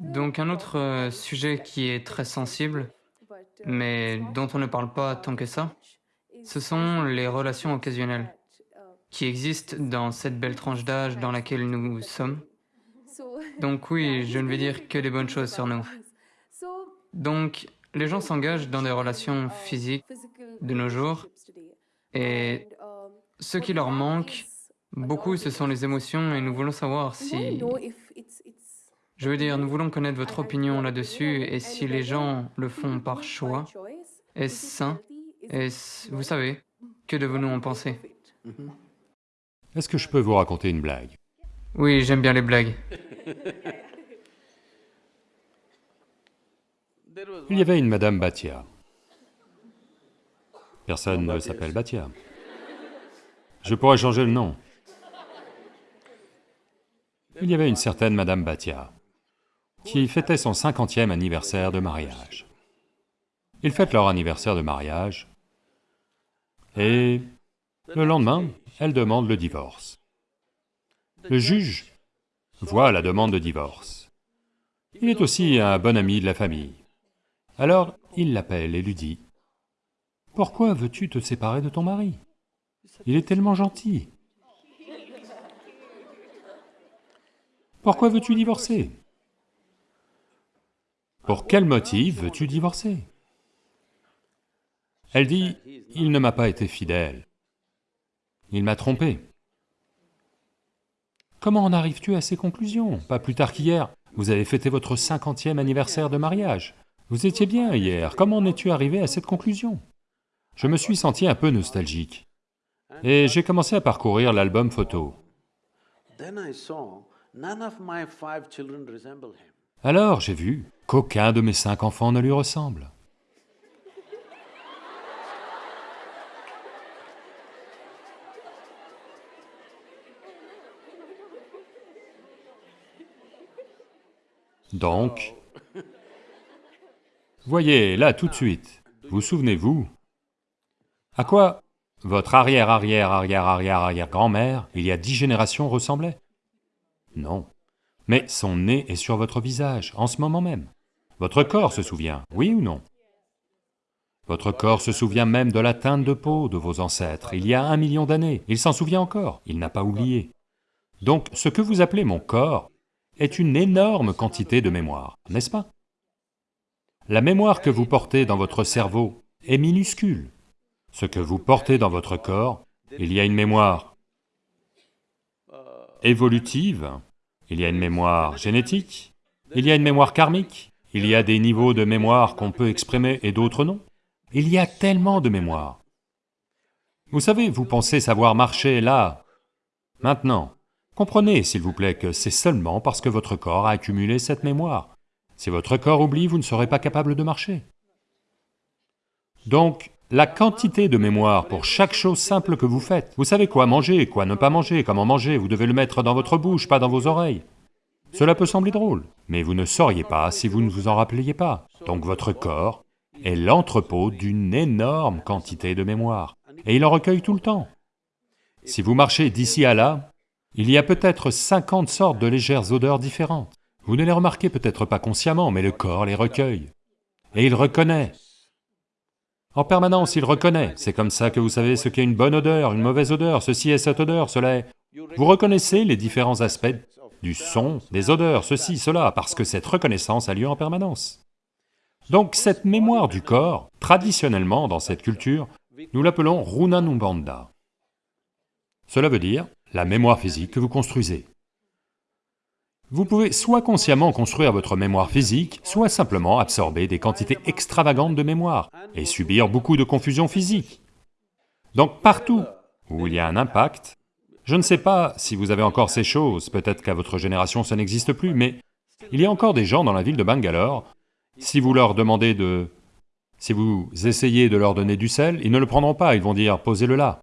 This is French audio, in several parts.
Donc un autre euh, sujet qui est très sensible, mais dont on ne parle pas tant que ça, ce sont les relations occasionnelles qui existent dans cette belle tranche d'âge dans laquelle nous sommes. Donc oui, je ne vais dire que des bonnes choses sur nous. Donc, les gens s'engagent dans des relations physiques de nos jours et ce qui leur manque, beaucoup, ce sont les émotions et nous voulons savoir si... Je veux dire, nous voulons connaître votre opinion là-dessus et si les gens le font par choix, est-ce sain Est-ce... Vous savez, que devons-nous en penser? Est-ce que je peux vous raconter une blague? Oui, j'aime bien les blagues. Il y avait une Madame Batia. Personne ne s'appelle Batia. Je pourrais changer le nom. Il y avait une certaine Madame Batia qui fêtait son cinquantième anniversaire de mariage. Ils fêtent leur anniversaire de mariage et le lendemain, elle demande le divorce. Le juge voit la demande de divorce. Il est aussi un bon ami de la famille. Alors, il l'appelle et lui dit, « Pourquoi veux-tu te séparer de ton mari? Il est tellement gentil. Pourquoi veux-tu divorcer? Pour quel motif veux-tu divorcer ?» Elle dit, « Il ne m'a pas été fidèle. Il m'a trompé. » Comment en arrives-tu à ces conclusions? Pas plus tard qu'hier, vous avez fêté votre cinquantième anniversaire de mariage. Vous étiez bien hier, comment en es-tu arrivé à cette conclusion? Je me suis senti un peu nostalgique. Et j'ai commencé à parcourir l'album photo. Alors j'ai vu qu'aucun de mes cinq enfants ne lui ressemble. Donc, voyez, là, tout de suite, vous souvenez-vous? À quoi votre arrière-arrière-arrière-arrière-arrière-grand-mère, il y a dix générations, ressemblait? Non. Mais son nez est sur votre visage, en ce moment même. Votre corps se souvient, oui ou non? Votre corps se souvient même de la teinte de peau de vos ancêtres, il y a un million d'années, il s'en souvient encore, il n'a pas oublié. Donc, ce que vous appelez mon corps est une énorme quantité de mémoire, n'est-ce pas? La mémoire que vous portez dans votre cerveau est minuscule. Ce que vous portez dans votre corps, il y a une mémoire évolutive, il y a une mémoire génétique, il y a une mémoire karmique, il y a des niveaux de mémoire qu'on peut exprimer et d'autres non. Il y a tellement de mémoire. Vous savez, vous pensez savoir marcher là, maintenant, Comprenez, s'il vous plaît, que c'est seulement parce que votre corps a accumulé cette mémoire. Si votre corps oublie, vous ne serez pas capable de marcher. Donc, la quantité de mémoire pour chaque chose simple que vous faites, vous savez quoi manger, quoi ne pas manger, comment manger, vous devez le mettre dans votre bouche, pas dans vos oreilles. Cela peut sembler drôle, mais vous ne sauriez pas si vous ne vous en rappeliez pas. Donc votre corps est l'entrepôt d'une énorme quantité de mémoire, et il en recueille tout le temps. Si vous marchez d'ici à là, il y a peut-être 50 sortes de légères odeurs différentes. Vous ne les remarquez peut-être pas consciemment, mais le corps les recueille. Et il reconnaît. En permanence, il reconnaît. C'est comme ça que vous savez ce qu'est une bonne odeur, une mauvaise odeur, ceci est cette odeur, cela est... Vous reconnaissez les différents aspects du son, des odeurs, ceci, cela, parce que cette reconnaissance a lieu en permanence. Donc cette mémoire du corps, traditionnellement dans cette culture, nous l'appelons Runanumbanda. Cela veut dire la mémoire physique que vous construisez. Vous pouvez soit consciemment construire votre mémoire physique, soit simplement absorber des quantités extravagantes de mémoire et subir beaucoup de confusion physique. Donc partout où il y a un impact, je ne sais pas si vous avez encore ces choses, peut-être qu'à votre génération ça n'existe plus, mais il y a encore des gens dans la ville de Bangalore, si vous leur demandez de... si vous essayez de leur donner du sel, ils ne le prendront pas, ils vont dire « posez-le là ».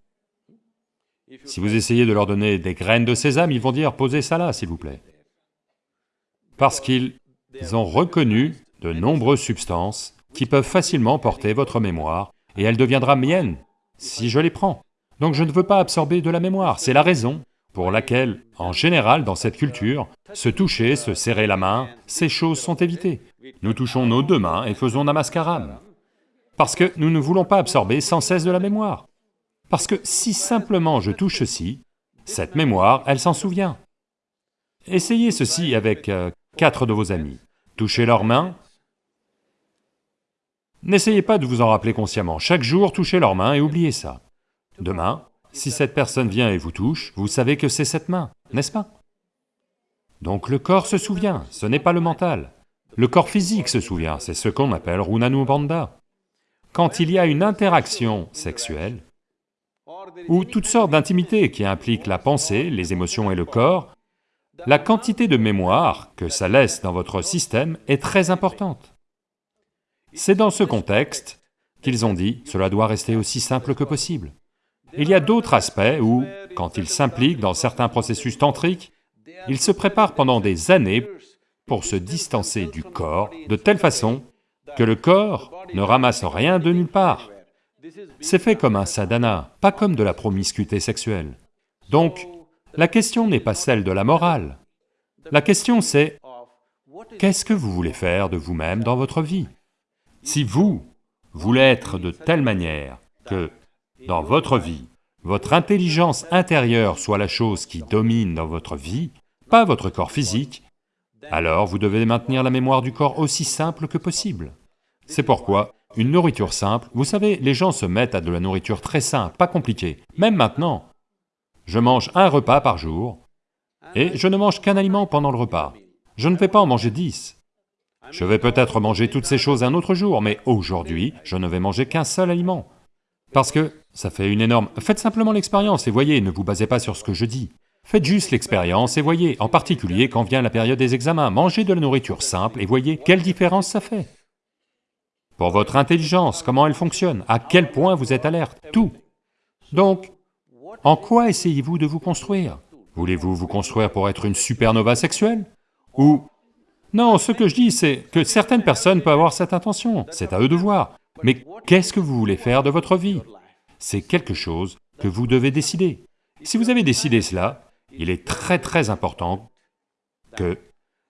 Si vous essayez de leur donner des graines de sésame, ils vont dire « posez ça là, s'il vous plaît ». Parce qu'ils ont reconnu de nombreuses substances qui peuvent facilement porter votre mémoire, et elle deviendra mienne si je les prends. Donc je ne veux pas absorber de la mémoire, c'est la raison pour laquelle, en général dans cette culture, se toucher, se serrer la main, ces choses sont évitées. Nous touchons nos deux mains et faisons namaskaram. Parce que nous ne voulons pas absorber sans cesse de la mémoire. Parce que si simplement je touche ceci, cette mémoire, elle s'en souvient. Essayez ceci avec euh, quatre de vos amis. Touchez leurs mains. N'essayez pas de vous en rappeler consciemment. Chaque jour, touchez leurs mains et oubliez ça. Demain, si cette personne vient et vous touche, vous savez que c'est cette main, n'est-ce pas? Donc le corps se souvient, ce n'est pas le mental. Le corps physique se souvient, c'est ce qu'on appelle Runanubandha. Quand il y a une interaction sexuelle, ou toutes sortes d'intimités qui impliquent la pensée, les émotions et le corps, la quantité de mémoire que ça laisse dans votre système est très importante. C'est dans ce contexte qu'ils ont dit, cela doit rester aussi simple que possible. Il y a d'autres aspects où, quand ils s'impliquent dans certains processus tantriques, ils se préparent pendant des années pour se distancer du corps de telle façon que le corps ne ramasse rien de nulle part. C'est fait comme un sadhana, pas comme de la promiscuité sexuelle. Donc, la question n'est pas celle de la morale. La question c'est, qu'est-ce que vous voulez faire de vous-même dans votre vie? Si vous voulez être de telle manière que dans votre vie, votre intelligence intérieure soit la chose qui domine dans votre vie, pas votre corps physique, alors vous devez maintenir la mémoire du corps aussi simple que possible. C'est pourquoi une nourriture simple, vous savez, les gens se mettent à de la nourriture très simple, pas compliquée. Même maintenant, je mange un repas par jour, et je ne mange qu'un aliment pendant le repas. Je ne vais pas en manger dix. Je vais peut-être manger toutes ces choses un autre jour, mais aujourd'hui, je ne vais manger qu'un seul aliment. Parce que ça fait une énorme... Faites simplement l'expérience et voyez, ne vous basez pas sur ce que je dis. Faites juste l'expérience et voyez, en particulier quand vient la période des examens, mangez de la nourriture simple et voyez quelle différence ça fait. Pour votre intelligence, comment elle fonctionne, à quel point vous êtes alerte, tout. Donc, en quoi essayez-vous de vous construire? Voulez-vous vous construire pour être une supernova sexuelle? Ou... Non, ce que je dis, c'est que certaines personnes peuvent avoir cette intention, c'est à eux de voir. Mais qu'est-ce que vous voulez faire de votre vie? C'est quelque chose que vous devez décider. Si vous avez décidé cela, il est très très important que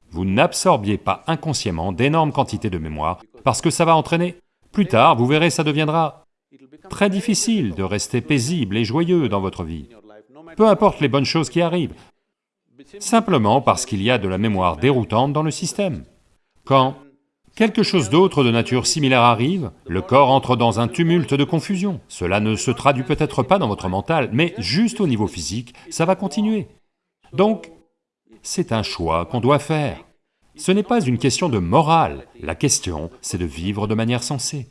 vous n'absorbiez pas inconsciemment d'énormes quantités de mémoire, parce que ça va entraîner... Plus tard, vous verrez, ça deviendra très difficile de rester paisible et joyeux dans votre vie, peu importe les bonnes choses qui arrivent, simplement parce qu'il y a de la mémoire déroutante dans le système. Quand quelque chose d'autre de nature similaire arrive, le corps entre dans un tumulte de confusion. Cela ne se traduit peut-être pas dans votre mental, mais juste au niveau physique, ça va continuer. Donc, c'est un choix qu'on doit faire. Ce n'est pas une question de morale, la question, c'est de vivre de manière sensée.